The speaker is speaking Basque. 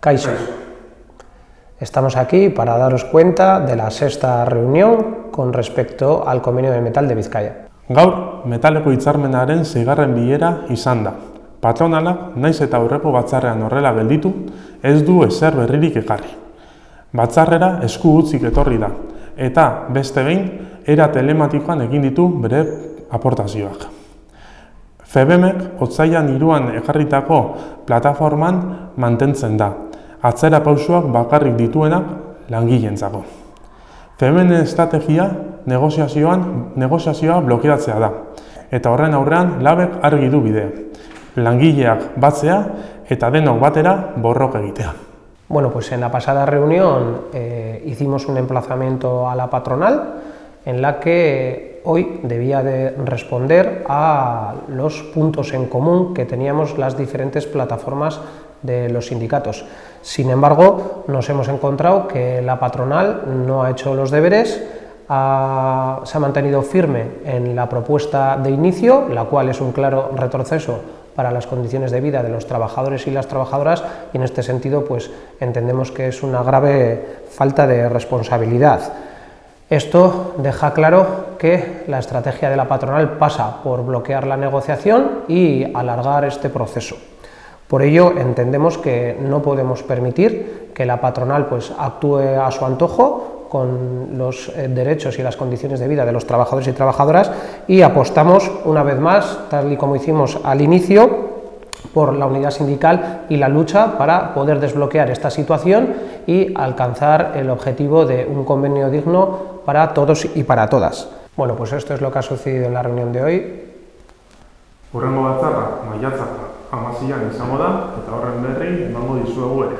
Kaixo. Estamos aquí para daros cuenta de la sexta reunión con respecto al convenio de metal de Vizcaya. Gaur, metaleko hitzarmenaren zigarren bilera izan da. Patronalak, naiz eta aurreko batzarrean horrela gelditu, ez du ezer berririk ekarri. Batzarrera esku utzik etorri da, eta beste behin, era telematikoan egin ditu bere aportazioak. FEBEMek otzaian iruan ekarritako plataforman mantentzen da, atzera pausuak bakarrik dituenak langileentzako. FEBEMen estrategia negoziazioan negoziazioa blokeratzea da, eta horren aurrean labek argi du bidea. Langileak batzea eta denok batera borrok egitea. Bueno, pues en la pasada reunión eh, hicimos un emplazamiento a la patronal en la que hoy debía de responder a los puntos en común que teníamos las diferentes plataformas de los sindicatos. Sin embargo, nos hemos encontrado que la patronal no ha hecho los deberes, se ha mantenido firme en la propuesta de inicio, la cual es un claro retroceso para las condiciones de vida de los trabajadores y las trabajadoras y en este sentido pues entendemos que es una grave falta de responsabilidad. Esto deja claro que la estrategia de la patronal pasa por bloquear la negociación y alargar este proceso. Por ello entendemos que no podemos permitir que la patronal pues, actúe a su antojo con los eh, derechos y las condiciones de vida de los trabajadores y trabajadoras y apostamos una vez más, tal y como hicimos al inicio, por la unidad sindical y la lucha para poder desbloquear esta situación y alcanzar el objetivo de un convenio digno para todos y para todas. Bueno, pues esto es lo que ha sucedido en la reunión de hoy. Hurrengo batzarra, maiatzak amazian izango da, eta horren berri emango dizuegu ere.